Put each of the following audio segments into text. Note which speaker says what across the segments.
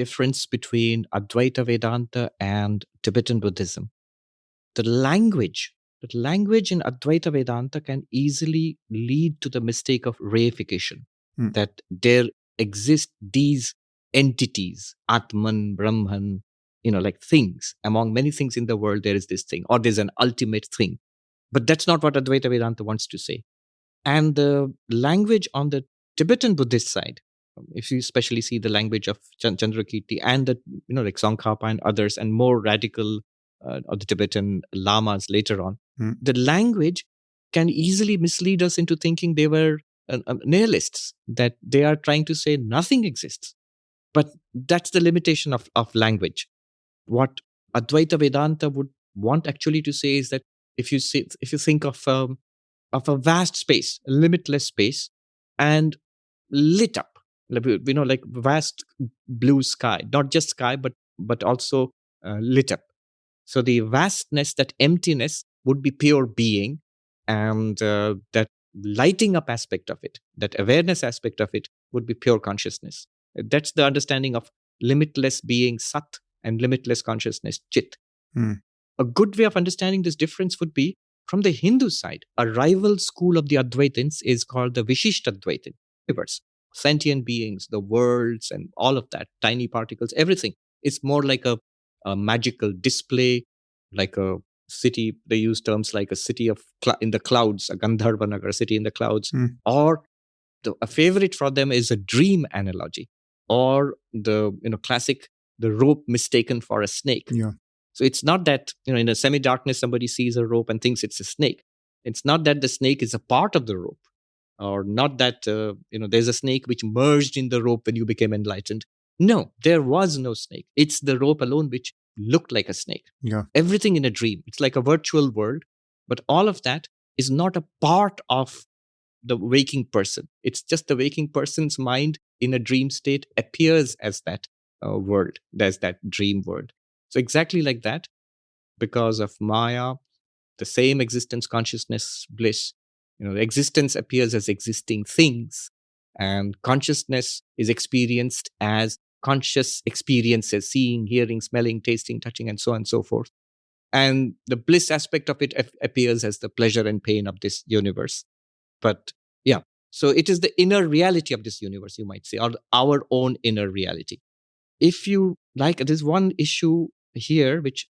Speaker 1: difference between Advaita Vedanta and Tibetan Buddhism. The language, the language in Advaita Vedanta can easily lead to the mistake of reification,
Speaker 2: Hmm.
Speaker 1: that there exist these entities, Atman, Brahman, you know, like things. Among many things in the world, there is this thing, or there's an ultimate thing. But that's not what Advaita Vedanta wants to say. And the language on the Tibetan Buddhist side, if you especially see the language of Chan- Chandrakirti and the, you know, like Tsongkhapa and others, and more radical uh, of the Tibetan lamas later on,
Speaker 2: Hmm.
Speaker 1: the language can easily mislead us into thinking they were uh, uh, nihilists, that they are trying to say nothing exists. But that's the limitation of, of language. What Advaita Vedanta would want actually to say is that if you see, if you think of um, of a vast space, a limitless space, and lit up, you know, like vast blue sky, not just sky, but but also uh, lit up. So the vastness, that emptiness, would be pure being, and uh, that lighting up aspect of it, that awareness aspect of it, would be pure consciousness. That's the understanding of limitless being, sat, and limitless consciousness, chit.
Speaker 2: Hmm.
Speaker 1: A good way of understanding this difference would be from the Hindu side. A rival school of the Advaitins is called the Vishishtadvaitin universe. Sentient beings, the worlds, and all of that, tiny particles, everything. It's more like a, a magical display, like a city. They use terms like a city of cl- in the clouds, a Gandharva Nagar, a city in the clouds,
Speaker 2: Hmm.
Speaker 1: or the, a favorite for them is a dream analogy, or the you know classic the rope mistaken for a snake.
Speaker 2: Yeah.
Speaker 1: So it's not that, you know, in a semi darkness, somebody sees a rope and thinks it's a snake. It's not that the snake is a part of the rope, or not that, uh, you know, there's a snake which merged in the rope when you became enlightened. No, there was no snake. It's the rope alone which looked like a snake.
Speaker 2: Yeah.
Speaker 1: Everything in a dream. It's like a virtual world, but all of that is not a part of the waking person. It's just the waking person's mind in a dream state appears as that uh, world, there's that dream world. So exactly like that, because of Maya, the same existence, consciousness, bliss, you know, existence appears as existing things, and consciousness is experienced as conscious experiences, seeing, hearing, smelling, tasting, touching, and so on and so forth. And the bliss aspect of it appears as the pleasure and pain of this universe. But yeah, so it is the inner reality of this universe, you might say, or our own inner reality. If you like, there's one issue here which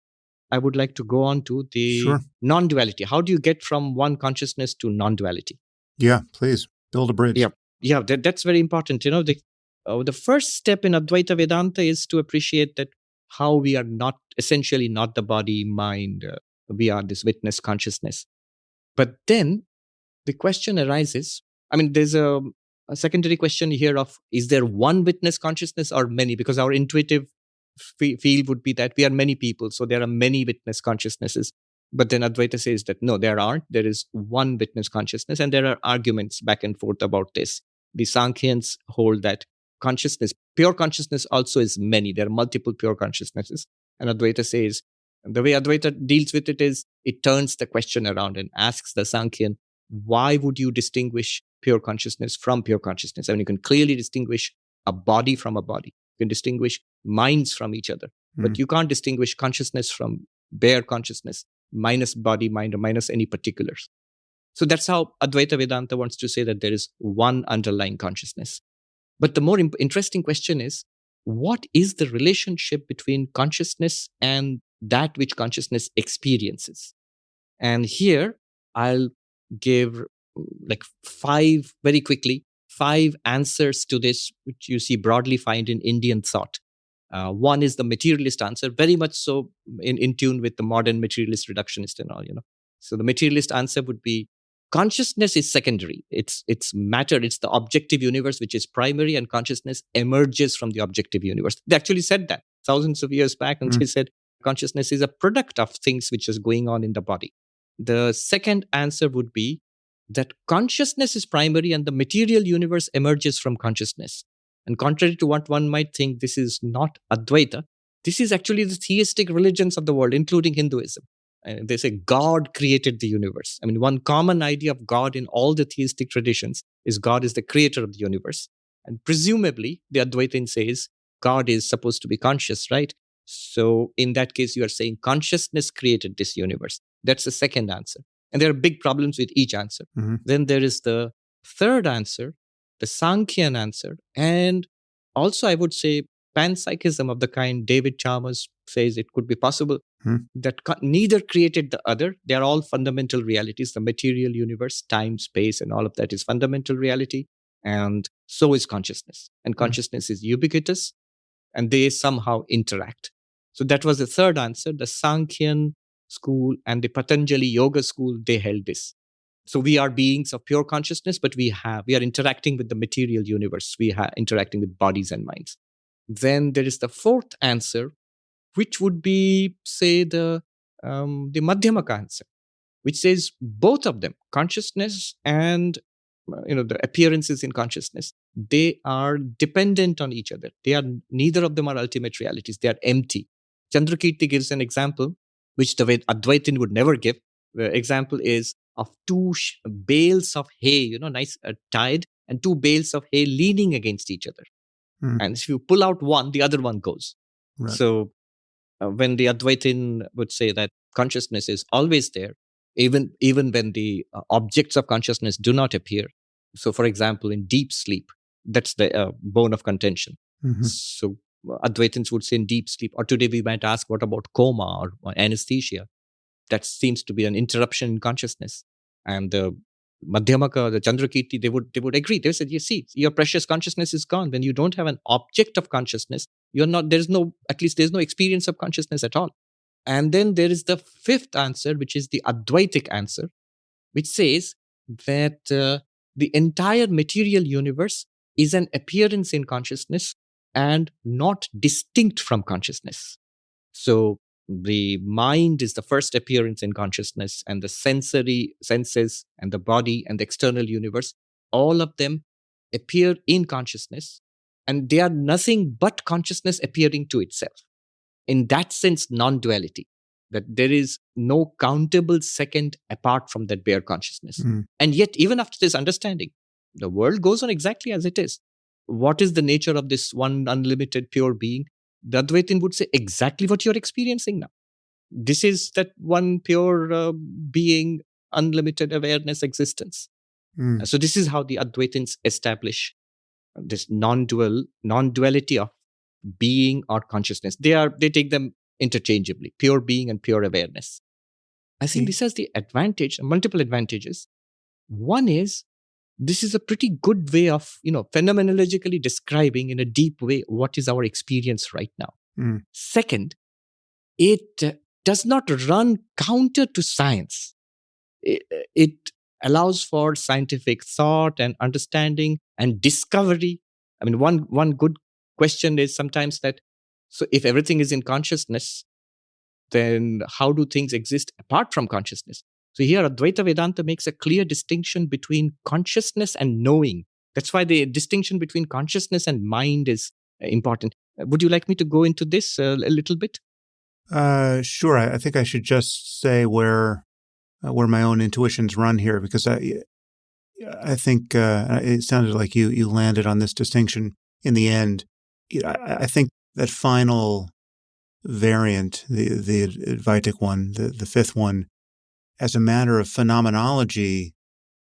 Speaker 1: I would like to go on to the
Speaker 2: Sure.
Speaker 1: non duality. How do you get from one consciousness to non duality?
Speaker 2: Yeah, please build a bridge.
Speaker 1: Yeah. Yeah, that, that's very important. You know, the, uh, the first step in Advaita Vedanta is to appreciate that how we are not essentially not the body, mind, uh, we are this witness consciousness. But then the question arises I mean, there's a, a secondary question here of is there one witness consciousness or many? Because our intuitive feel would be that we are many people, so there are many witness consciousnesses. But then Advaita says that no, there aren't. There is one witness consciousness, and there are arguments back and forth about this. The Sankhyans hold that consciousness, pure consciousness, also is many. There are multiple pure consciousnesses. And Advaita says the way Advaita deals with it is it turns the question around and asks the Sankhyan, why would you distinguish pure consciousness from pure consciousness? I mean, you can clearly distinguish a body from a body. You can distinguish minds from each other, but
Speaker 2: Mm.
Speaker 1: you can't distinguish consciousness from bare consciousness, minus body, mind, or minus any particulars. So that's how Advaita Vedanta wants to say that there is one underlying consciousness. But the more imp- interesting question is what is the relationship between consciousness and that which consciousness experiences? And here I'll give mm, like five, very quickly, five answers to this, which you see broadly find in Indian thought. Uh, one is the materialist answer, very much so in, in tune with the modern materialist reductionist and all, you know. So the materialist answer would be consciousness is secondary. It's it's matter, it's the objective universe which is primary, and consciousness emerges from the objective universe. They actually said that thousands of years back, and
Speaker 2: Mm.
Speaker 1: they said consciousness is a product of things which is going on in the body. The second answer would be that consciousness is primary and the material universe emerges from consciousness. And contrary to what one might think, this is not Advaita. This is actually the theistic religions of the world, including Hinduism. And they say God created the universe. I mean, one common idea of God in all the theistic traditions is God is the creator of the universe. And presumably, the Advaitin says God is supposed to be conscious, right? So in that case, you are saying consciousness created this universe. That's the second answer. And there are big problems with each answer.
Speaker 2: Mhm.
Speaker 1: Then there is the third answer, the Sankhyan answer, and also I would say panpsychism of the kind David Chalmers says it could be possible
Speaker 2: Hmm.
Speaker 1: that co- neither created the other. They are all fundamental realities. The material universe, time, space, and all of that is fundamental reality. And so is consciousness. And
Speaker 2: Hmm.
Speaker 1: consciousness is ubiquitous and they somehow interact. So that was the third answer. The Sankhyan school and the Patanjali yoga school, they held this. So we are beings of pure consciousness, but we have, we are interacting with the material universe. We are interacting with bodies and minds. Then there is the fourth answer, which would be, say, the um, the Madhyamaka answer, which says both of them, consciousness and you know the appearances in consciousness, they are dependent on each other. They are neither of them are ultimate realities. They are empty. Chandrakirti gives an example, which the Advaitin would never give. The example is of two sh- bales of hay, you know, nice uh, tied, and two bales of hay leaning against each other.
Speaker 2: Hmm.
Speaker 1: And if you pull out one, the other one goes.
Speaker 2: Right.
Speaker 1: So uh, when the Advaitin would say that consciousness is always there, even even when the uh, objects of consciousness do not appear. So, for example, in deep sleep, that's the uh, bone of contention.
Speaker 2: Mhm.
Speaker 1: So Advaitins would say in deep sleep, or today we might ask, what about coma or, anesthesia? That seems to be an interruption in consciousness. And the Madhyamaka, the Chandrakirti, they would they would agree. They said, you see, your precious consciousness is gone. When you don't have an object of consciousness, you're not, there's no, at least there's no experience of consciousness at all. And then there is the fifth answer, which is the Advaitic answer, which says that uh, the entire material universe is an appearance in consciousness and not distinct from consciousness. So the mind is the first appearance in consciousness, and the sensory senses and the body and the external universe, all of them appear in consciousness, and they are nothing but consciousness appearing to itself. In that sense, non duality, that there is no countable second apart from that bare consciousness.
Speaker 2: Mm.
Speaker 1: And yet, even after this understanding, the world goes on exactly as it is. What is the nature of this one unlimited pure being? The Advaitin would say exactly what you're experiencing now. This is that one pure uh, being, unlimited awareness existence.
Speaker 2: Mm.
Speaker 1: So this is how the Advaitins establish this non-dual, non-duality of being or consciousness. They are they take them interchangeably, pure being and pure awareness. I think
Speaker 2: Mm.
Speaker 1: this has the advantage, multiple advantages. One is this is a pretty good way of, you know, phenomenologically describing in a deep way what is our experience right now.
Speaker 2: Mm.
Speaker 1: Second, it uh, does not run counter to science. It, it allows for scientific thought and understanding and discovery. I mean, one one good question is sometimes that so if everything is in consciousness, then how do things exist apart from consciousness? So here Advaita Vedanta makes a clear distinction between consciousness and knowing. That's why the distinction between consciousness and mind is uh, important. Uh, Would you like me to go into this uh, a little bit?
Speaker 2: Uh, sure. I, I think I should just say where uh, where my own intuitions run here, because I I think uh, it sounded like you you landed on this distinction in the end. I, I think that final variant, the the Advaitic one, the the fifth one, as a matter of phenomenology,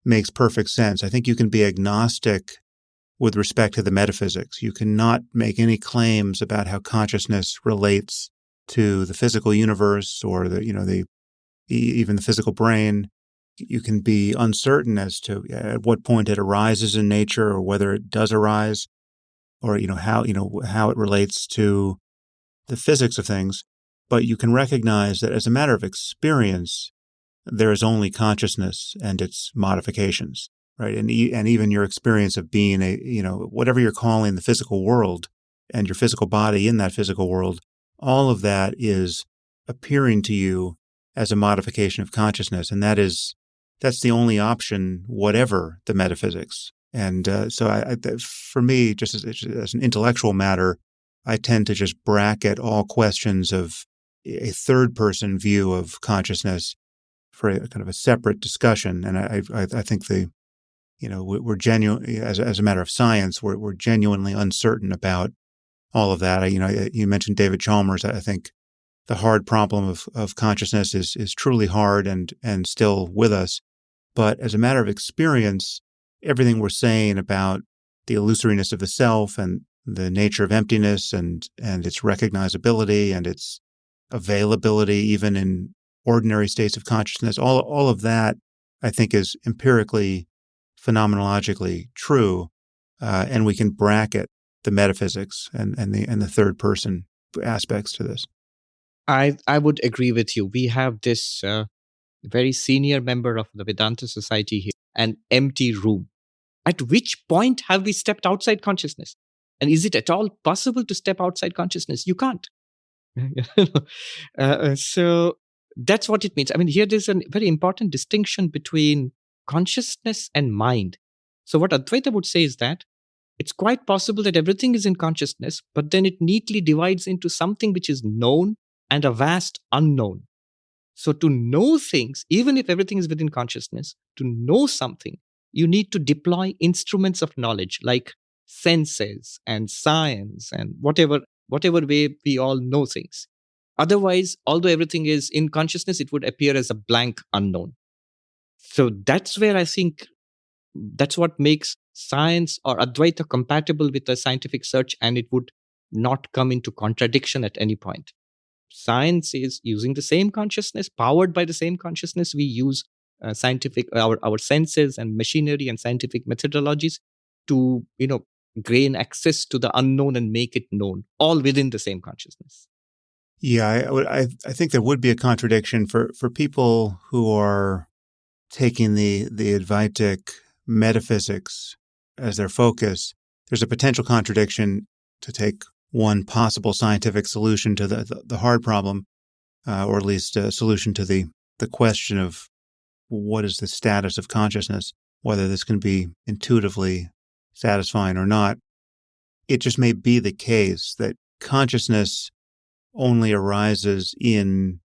Speaker 2: makes perfect sense. I think you can be agnostic with respect to the metaphysics. You cannot make any claims about how consciousness relates to the physical universe or the you know the even the physical brain you can be uncertain as to uh, at what point it arises in nature or whether it does arise or you know how you know how it relates to the physics of things but you can recognize that as a matter of experience there is only consciousness and its modifications right? And e- and even your experience of being a you know whatever you're calling the physical world and your physical body in that physical world all of that is appearing to you as a modification of consciousness. And that is that's the only option whatever the metaphysics. And uh, so I, I, for me just as, as an intellectual matter i tend to just bracket all questions of a third person view of consciousness for a kind of a separate discussion and i i, I think the you know we- we're genuine as, as a matter of science we're, we're genuinely uncertain about all of that. I, you know, you mentioned David Chalmers. I think the hard problem of, of consciousness is is truly hard and and still with us. But as a matter of experience, everything we're saying about the illusoriness of the self and the nature of emptiness and and its recognizability and its availability even in ordinary states of consciousness all all of that i think is empirically phenomenologically true uh, and we can bracket the metaphysics and and the and the third person aspects to this.
Speaker 1: I i would agree with you. We have this uh, very senior member of the vedanta society here an empty room. At which point have we stepped outside consciousness? And is it at all possible to step outside consciousness? You can't. uh, so that's what it means. I mean, here there's a very important distinction between consciousness and mind. So, what Advaita would say is that it's quite possible that everything is in consciousness, but then it neatly divides into something which is known and a vast unknown. So, to know things, even if everything is within consciousness, to know something, you need to deploy instruments of knowledge like senses and science and whatever whatever way we all know things otherwise although everything is in consciousness it would appear as a blank unknown. So that's where i think that's what makes science or advaita compatible with the scientific search and it would not come into contradiction at any point. Science is using the same consciousness powered by the same consciousness. We use uh, scientific our, our senses and machinery and scientific methodologies to you know gain access to the unknown and make it known, all within the same consciousness.
Speaker 2: Yeah, I, I, I think there would be a contradiction for, for people who are taking the the Advaitic metaphysics as their focus. There's a potential contradiction to take one possible scientific solution to the the, the hard problem, uh, or at least a solution to the the question of what is the status of consciousness, whether this can be intuitively satisfying or not. It just may be the case that consciousness only arises in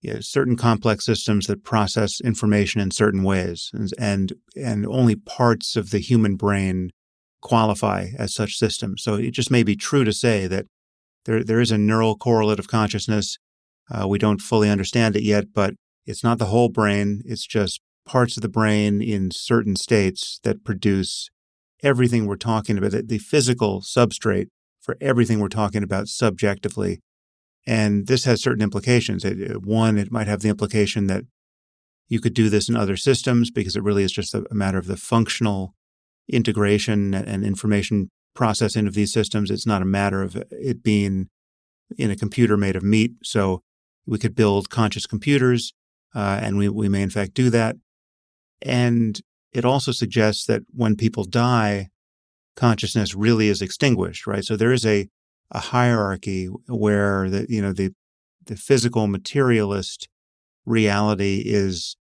Speaker 2: you know, certain complex systems that process information in certain ways, and, and only parts of the human brain qualify as such systems. So it just may be true to say that there there is a neural correlate of consciousness. Uh, we don't fully understand it yet, but it's not the whole brain. It's just parts of the brain in certain states that produce everything we're talking about, the physical substrate for everything we're talking about subjectively. And this has certain implications. one, it might have the implication that you could do this in other systems because it really is just a, matter of the functional integration and information processing of these systems. It's not a matter of it being in a computer made of meat. So we could build conscious computers, uh, and we, we may in fact do that. And it also suggests that when people die, consciousness really is extinguished, right? So there is a, a hierarchy where the, you know, the, the physical materialist reality is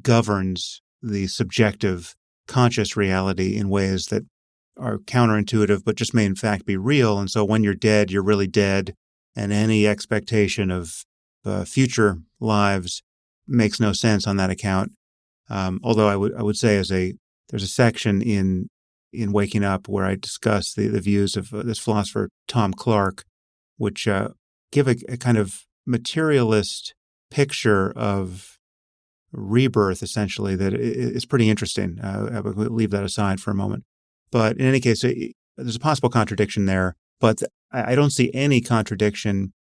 Speaker 2: governs the subjective conscious reality in ways that are counterintuitive, but just may in fact be real. And so when you're dead, you're really dead. And any expectation of uh, future lives makes no sense on that account. Um, although I would I would say as a there's a section in in Waking Up where I discuss the, the views of uh, this philosopher Tom Clark, which uh, give a, a, kind of materialist picture of rebirth, essentially, that is pretty interesting. Uh, I would leave that aside for a moment. But in any case, there's a possible contradiction there, but I, I don't see any contradiction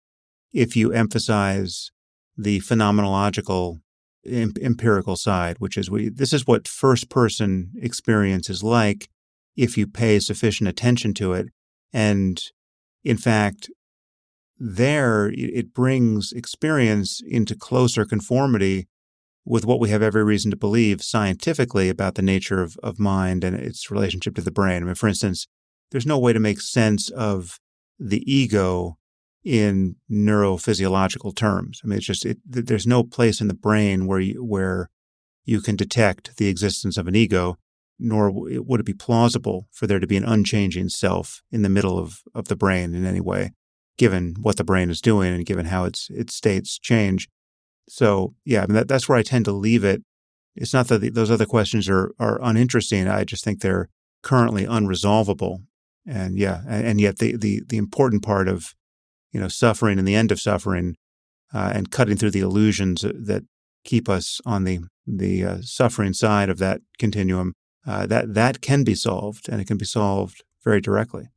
Speaker 2: if you emphasize the phenomenological empirical side, which is we this is what first person experience is like if you pay sufficient attention to it. And in fact, there it brings experience into closer conformity with what we have every reason to believe scientifically about the nature of, of mind and its relationship to the brain. I mean, for instance, there's no way to make sense of the ego in neurophysiological terms. I mean, it's just it, there's no place in the brain where you, where you can detect the existence of an ego, nor would it be plausible for there to be an unchanging self in the middle of, of the brain in any way, given what the brain is doing and given how its its states change. So yeah, I mean, that, that's where I tend to leave it. It's not that the, those other questions are are uninteresting. I just think they're currently unresolvable And yeah, and, and yet the, the the important part of you know suffering and the end of suffering uh, and cutting through the illusions that keep us on the the uh, suffering side of that continuum uh, that that can be solved and it can be solved very directly.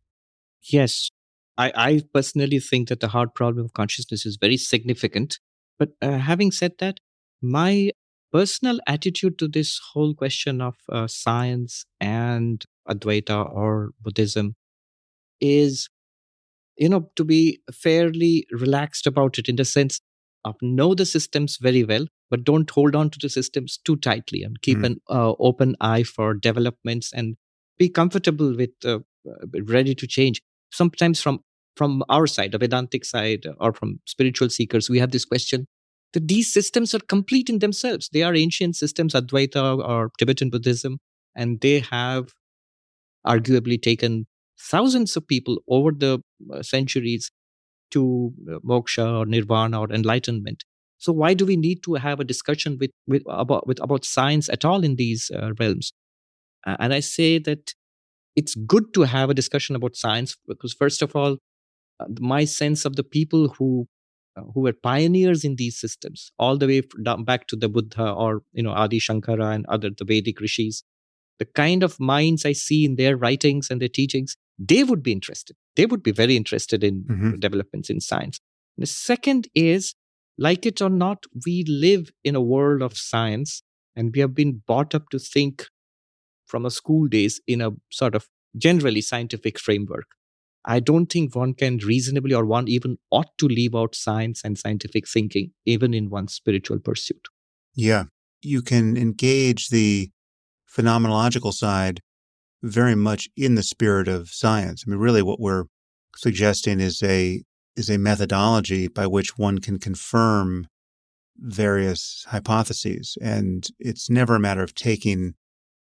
Speaker 1: Yes. I, I personally think that the hard problem of consciousness is very significant but uh, having said that my personal attitude to this whole question of uh, science and advaita or buddhism is you know to be fairly relaxed about it in the sense of know the systems very well but don't hold on to the systems too tightly and keep mm. an uh, open eye for developments and be comfortable with uh, ready to change sometimes from from our side the vedantic side or from spiritual seekers we have this question that these systems are complete in themselves they are ancient systems advaita or tibetan buddhism and they have arguably taken thousands of people over the uh, centuries to uh, moksha or nirvana or enlightenment so why do we need to have a discussion with, with about with about science at all in these uh, realms uh, and i say that it's good to have a discussion about science because first of all uh, my sense of the people who uh, who were pioneers in these systems all the way back to the buddha or you know adi shankara and other the vedic rishis the kind of minds i see in their writings and their teachings they would be interested. They would be very interested in mm-hmm. developments in science. And the second is, like it or not, we live in a world of science and we have been brought up to think from a school days in a sort of generally scientific framework. I don't think one can reasonably or one even ought to leave out science and scientific thinking, even in one's spiritual pursuit.
Speaker 2: Yeah. You can engage the phenomenological side very much in the spirit of science. I mean, really, what we're suggesting is a is a methodology by which one can confirm various hypotheses, and it's never a matter of taking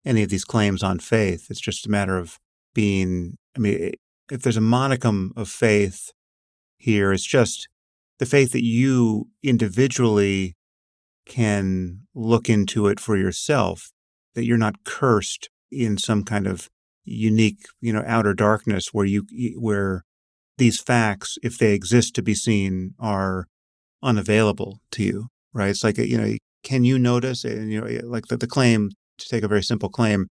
Speaker 2: any of these claims on faith. It's just a matter of being. I mean, if there's a modicum of faith here, it's just the faith that you individually can look into it for yourself, that you're not cursed in some kind of unique, you know, outer darkness where you where these facts, if they exist to be seen, are unavailable to you, right? It's like you know, can you notice? And you know, eh, like the, the claim to take a very simple claim,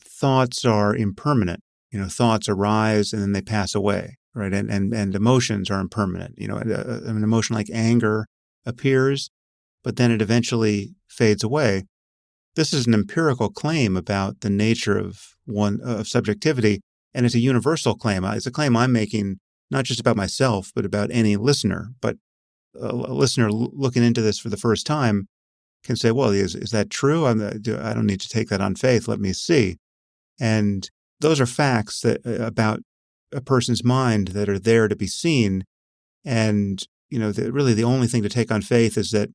Speaker 2: thoughts are impermanent. You know, thoughts arise and then they pass away, right? And and and emotions are impermanent. You know, uh, uh, an emotion like anger appears, but then it eventually fades away. This is an empirical claim about the nature of one of subjectivity, and it's a universal claim. Uh, it's a claim I'm making not just about myself, but about any listener. But a, listener looking into this for the first time can say, "Well, is is that true? I'm, I don't need to take that on faith. Let me see." And those are facts that uh, about a person's mind that are there to be seen. And you know, the, really, the only thing to take on faith is that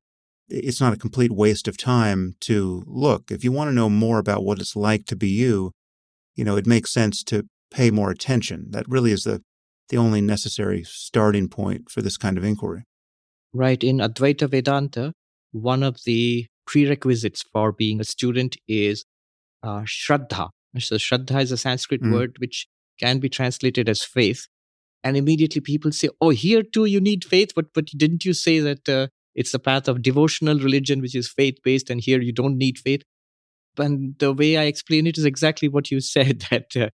Speaker 2: it's not a complete waste of time to look. If you want to know more about what it's like to be you, you know, it makes sense to pay more attention. That really is the the only necessary starting point for this kind of inquiry.
Speaker 1: Right. In Advaita Vedanta, one of the prerequisites for being a student is uh, Shraddha. So, Shraddha is a Sanskrit mm. word which can be translated as faith. And immediately people say, oh, here too you need faith. But, but didn't you say that uh, it's the path of devotional religion, which is faith based, and here you don't need faith. And the way I explain it is exactly what you said that uh,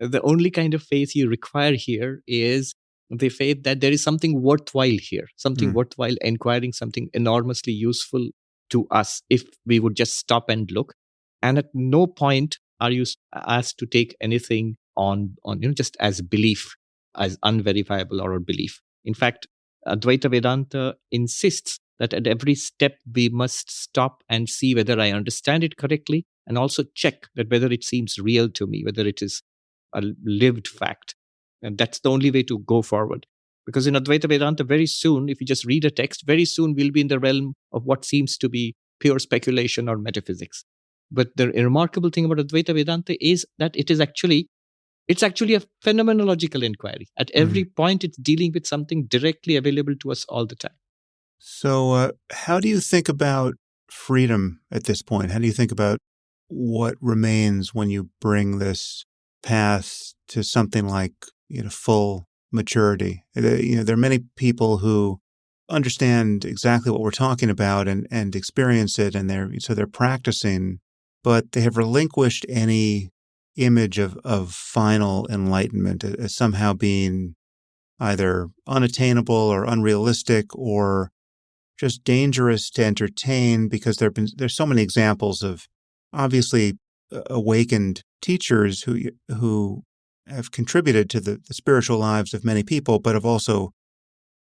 Speaker 1: the only kind of faith you require here is the faith that there is something worthwhile here, something mm. worthwhile inquiring, something enormously useful to us if we would just stop and look. And at no point are you asked to take anything on, on you know, just as belief, as unverifiable or a belief. In fact, Advaita Vedanta insists that at every step we must stop and see whether I understand it correctly and also check that whether it seems real to me, whether it is a lived fact. And that's the only way to go forward. Because in Advaita Vedanta, very soon, if you just read a text, very soon we'll be in the realm of what seems to be pure speculation or metaphysics. But the remarkable thing about Advaita Vedanta is that it is actually it's actually a phenomenological inquiry. At every mm. point, it's dealing with something directly available to us all the time.
Speaker 2: So, uh, how do you think about freedom at this point? How do you think about what remains when you bring this path to something like you know full maturity. You know, there are many people who understand exactly what we're talking about and and experience it, and they're so they're practicing, but they have relinquished any image of of final enlightenment uh, as somehow being either unattainable or unrealistic or just dangerous to entertain because there've been there's so many examples of obviously uh, awakened teachers who who have contributed to the, the spiritual lives of many people, but have also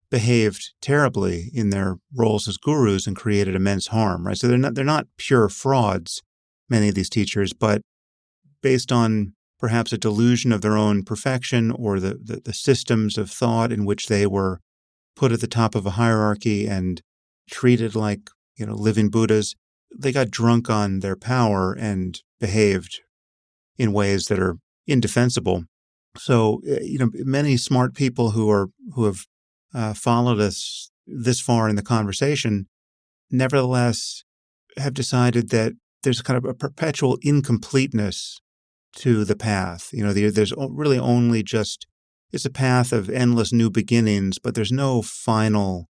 Speaker 2: behaved terribly in their roles as gurus and created immense harm. Right, so they're not they're not pure frauds. Many of these teachers, but based on perhaps a delusion of their own perfection or the, the, the systems of thought in which they were put at the top of a hierarchy and treated like you know living Buddhas, they got drunk on their power and behaved in ways that are indefensible. So, eh, you know, many smart people who are who have uh, followed us this far in the conversation, nevertheless, have decided that there's kind of a perpetual incompleteness to the path. You know, there's really only just it's a path of endless new beginnings, but there's no final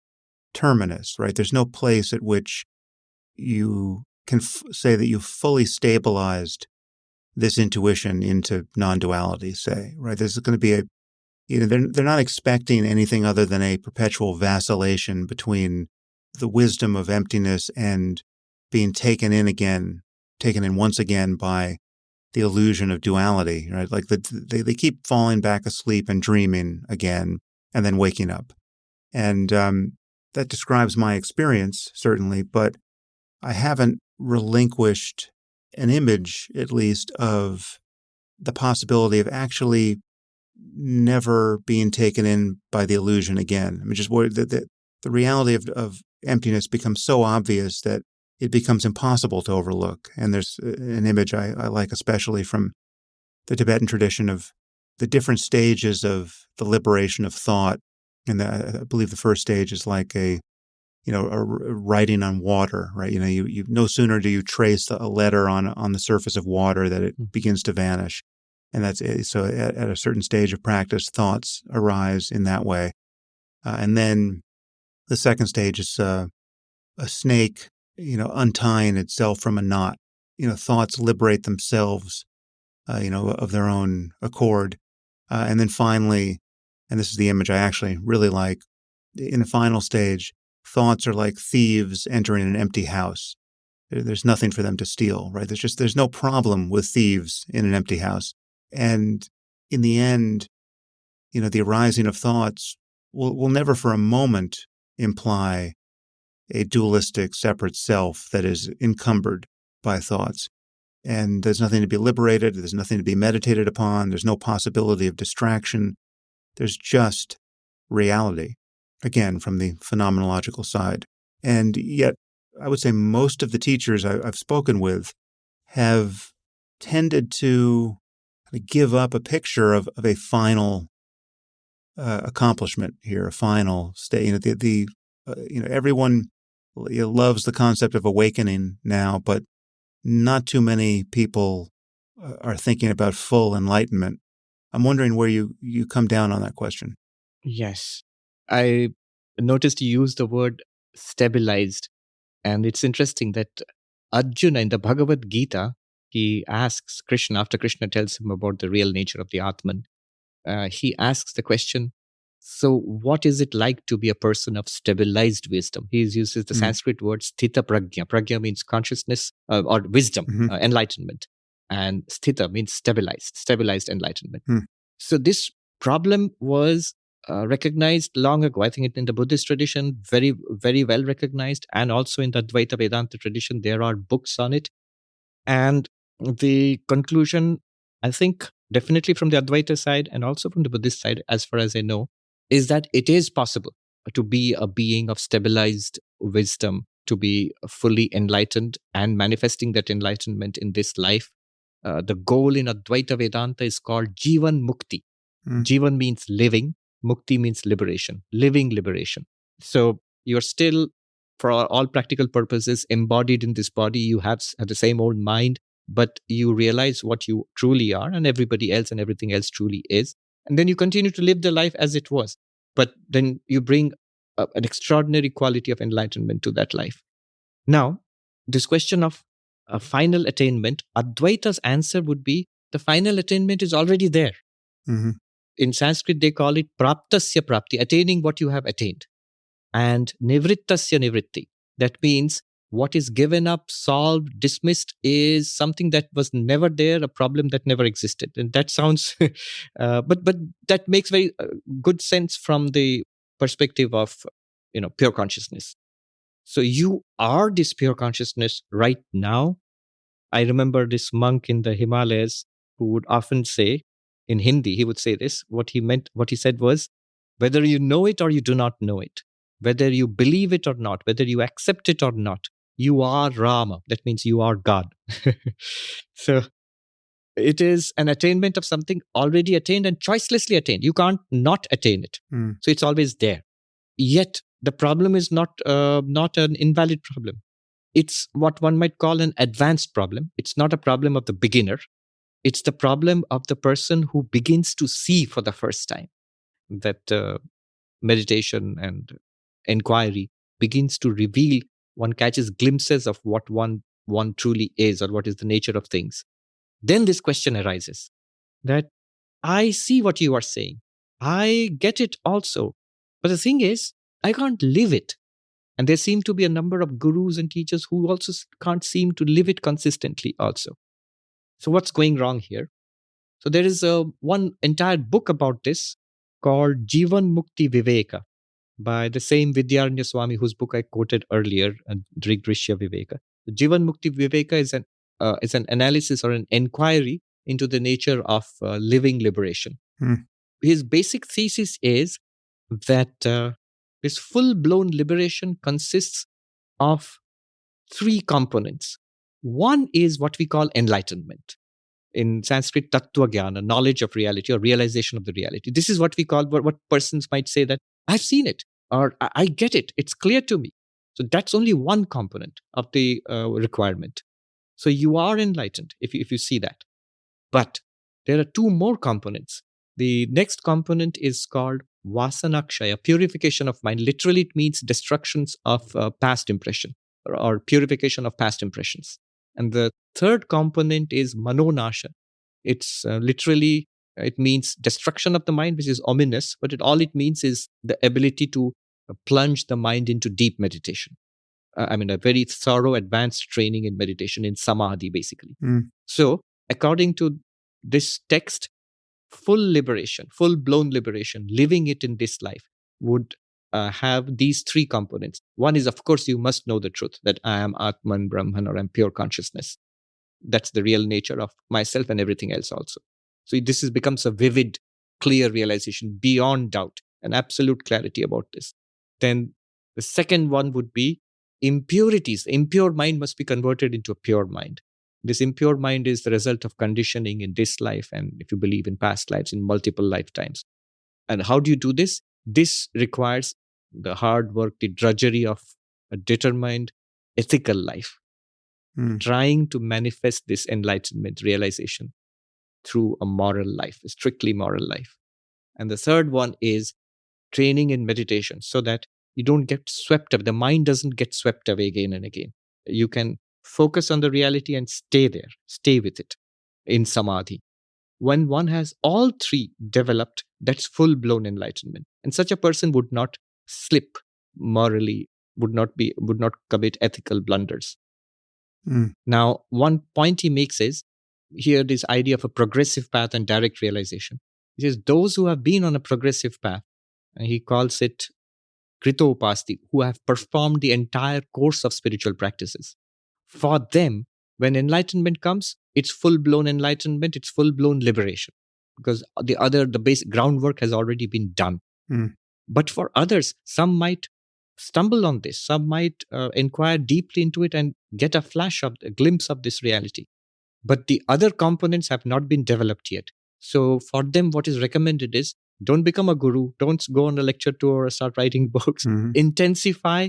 Speaker 2: terminus, right? There's no place at which you can f- say that you've fully stabilized this intuition into non-duality say right there's going to be a you know they're, they're not expecting anything other than a perpetual vacillation between the wisdom of emptiness and being taken in again taken in once again by the illusion of duality right like the, they, they keep falling back asleep and dreaming again and then waking up and um, that describes my experience certainly but i haven't relinquished an image, at least, of the possibility of actually never being taken in by the illusion again. I mean, just the, the, the reality of, of emptiness becomes so obvious that it becomes impossible to overlook. And there's uh, an image I, I like especially from the Tibetan tradition of the different stages of the liberation of thought. And the, I believe the first stage is like a you know, a, writing on water, right? You know, you, you no sooner do you trace a letter on on the surface of water that it mm. begins to vanish, and that's it. so. At, at, a certain stage of practice, thoughts arise in that way, uh, and then the second stage is uh, a snake, you know, untying itself from a knot. You know, thoughts liberate themselves, uh, you know, of their own accord, uh, and then finally, and this is the image I actually really like. In the final stage, thoughts are like thieves entering an empty house. There's nothing for them to steal, right? There's just there's no problem with thieves in an empty house. And in the end, you know, the arising of thoughts will, will never for a moment imply a dualistic separate self that is encumbered by thoughts. And there's nothing to be liberated, there's nothing to be meditated upon, there's no possibility of distraction. There's just reality again, from the phenomenological side. And yet, I would say most of the teachers I, have spoken with have tended to give up a picture of, of a final uh, accomplishment here, a final state. You know, the, the uh, you know everyone loves the concept of awakening now, but not too many people uh, are thinking about full enlightenment. I'm wondering where you you come down on that question.
Speaker 1: Yes. I noticed you use the word stabilized. And it's interesting that Arjuna in the Bhagavad Gita, he asks Krishna, after Krishna tells him about the real nature of the Atman, uh, he asks the question, so what is it like to be a person of stabilized wisdom? He uses the mm-hmm. Sanskrit word sthita pragya. Pragya means consciousness uh, or wisdom, mm-hmm. uh, enlightenment. And sthita means stabilized, stabilized enlightenment. Mm. So this problem was uh, recognized long ago. I think in the Buddhist tradition, very, very well recognized. And also in the Advaita Vedanta tradition, there are books on it. And the conclusion, I think, definitely from the Advaita side and also from the Buddhist side, as far as I know, is that it is possible to be a being of stabilized wisdom, to be fully enlightened and manifesting that enlightenment in this life. Uh, the goal in Advaita Vedanta is called Jivan Mukti. Mm. Jivan means living, Mukti means liberation, living liberation. So you're still, for all practical purposes, embodied in this body. You have, have the same old mind, but you realize what you truly are and everybody else and everything else truly is. And then you continue to live the life as it was. But then you bring a, an extraordinary quality of enlightenment to that life. Now, this question of a final attainment, Advaita's answer would be the final attainment is already there.
Speaker 2: hmm
Speaker 1: In Sanskrit, they call it praptasya prapti, attaining what you have attained. And nivrittasya nivritti. That means what is given up, solved, dismissed is something that was never there, a problem that never existed. And that sounds, uh, but but that makes very uh, good sense from the perspective of you know pure consciousness. So you are this pure consciousness right now. I remember this monk in the Himalayas who would often say in Hindi, he would say this. What he meant, what he said was, whether you know it or you do not know it, whether you believe it or not, whether you accept it or not, you are Rama. That means you are God. so it is an attainment of something already attained and choicelessly attained. You can't not attain it.
Speaker 2: Mm.
Speaker 1: So it's always there. Yet the problem is not uh, not an invalid problem. It's what one might call an advanced problem. It's not a problem of the beginner. It's the problem of the person who begins to see for the first time that uh, meditation and inquiry begins to reveal one catches glimpses of what one one truly is or what is the nature of things. Then this question arises that i see what you are saying. I get it also. But the thing is i can't live it. And there seem to be a number of gurus and teachers who also can't seem to live it consistently also. So what's going wrong here? So there is a one entire book about this called jivan mukti viveka by the same Vidyaranya Swami, whose book I quoted earlier, uh, Drigdrishya Viveka. The Jivan Mukti Viveka is an uh, is an analysis or an inquiry into the nature of uh, living liberation.
Speaker 2: Hmm.
Speaker 1: His basic thesis is that uh, this full blown liberation consists of three components. One is what we call enlightenment. In Sanskrit, tattva jnana, knowledge of reality or realization of the reality. This is what we call what, what persons might say that I've seen it or I, get it. It's clear to me. So that's only one component of the uh, requirement. So you are enlightened if you, if you see that. But there are two more components. The next component is called vasanakshaya, purification of mind. Literally, it means destructions of uh, past impression or, or purification of past impressions. And the third component is manonasha. It's uh, literally it means destruction of the mind, which is ominous, but it all it means is the ability to plunge the mind into deep meditation. Uh, I mean, a very thorough, advanced training in meditation in samadhi, basically.
Speaker 2: Mm.
Speaker 1: So, according to this text, full liberation, full blown liberation, living it in this life would uh, have these three components. One is, of course, you must know the truth that I am Atman, Brahman, or I'm pure consciousness. That's the real nature of myself and everything else also. So this is, becomes a vivid, clear realization beyond doubt, an absolute clarity about this. Then the second one would be impurities. Impure mind must be converted into a pure mind. This impure mind is the result of conditioning in this life, and if you believe in past lives, in multiple lifetimes. And how do you do this? This requires the hard work, the drudgery of a determined ethical life,
Speaker 2: Mm.
Speaker 1: trying to manifest this enlightenment realization through a moral life, a strictly moral life. And the third one is training in meditation so that you don't get swept up. The mind doesn't get swept away again and again. You can focus on the reality and stay there, stay with it in samadhi. When one has all three developed, that's full blown enlightenment. And such a person would not slip morally, would not be, would not commit ethical blunders.
Speaker 2: Mm.
Speaker 1: Now, one point he makes is here this idea of a progressive path and direct realization. He says those who have been on a progressive path, and he calls it Kritopasti, who have performed the entire course of spiritual practices. For them, when enlightenment comes, it's full blown enlightenment, it's full blown liberation. Because the other, the basic groundwork has already been done.
Speaker 2: Hmm.
Speaker 1: But for others, some might stumble on this, some might uh, inquire deeply into it and get a flash of a glimpse of this reality. But the other components have not been developed yet. So for them, what is recommended is don't become a guru, don't go on a lecture tour or start writing books
Speaker 2: Mhm.
Speaker 1: intensify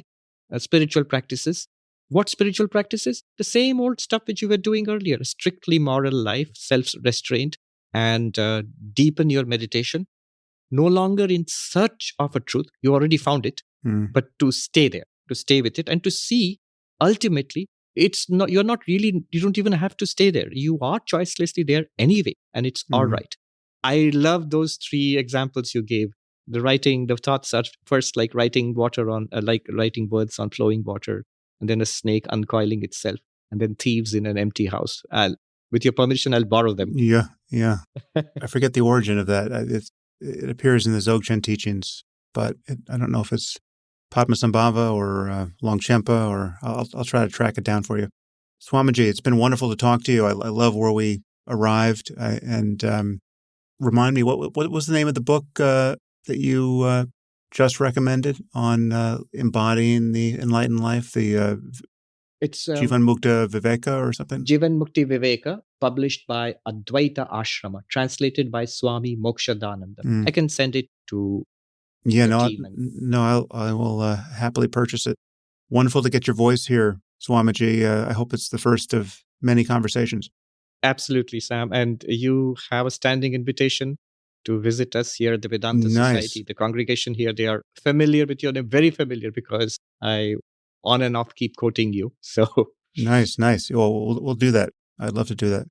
Speaker 1: uh, spiritual practices What spiritual practices? The same old stuff which you were doing earlier strictly moral life, self restraint, and uh, deepen your meditation. No longer in search of a truth, you already found it,
Speaker 2: Mm.
Speaker 1: but to stay there, to stay with it, and to see ultimately it's not you're not really you don't even have to stay there you are choicelessly there anyway and it's all
Speaker 2: Mhm.
Speaker 1: right i love those three examples you gave the writing the thoughts are first like writing water on uh, like writing words on flowing water and then a snake uncoiling itself and then thieves in an empty house I'll, with your permission i'll borrow them
Speaker 2: Yeah, yeah. I forget the origin of that. It appears in the Dzogchen teachings, but it, I don't know if it's Padmasambhava or uh, Longchenpa, or I'll, I'll try to track it down for you. Swamiji, it's been wonderful to talk to you. I, I love where we arrived. I, and um, remind me, what, what was the name of the book uh, that you uh, just recommended on uh, embodying the enlightened life? The uh,
Speaker 1: it's um,
Speaker 2: Jivan Mukta Viveka or something?
Speaker 1: Jivan Mukti Viveka, published by Advaita Ashrama, translated by Swami Mokshadananda.
Speaker 2: Mm.
Speaker 1: I can send it to
Speaker 2: Yeah, no, I, no, I'll, I will uh, happily purchase it. Wonderful to get your voice here, Swamiji. Uh, I hope it's the first of many conversations.
Speaker 1: Absolutely, Sam. And you have a standing invitation to visit us here at the Vedanta
Speaker 2: Nice.
Speaker 1: Society. The congregation here, they are familiar with your name, very familiar because I on and off keep quoting you. So
Speaker 2: Nice, nice. Well, we'll, we'll do that. I'd love to do that.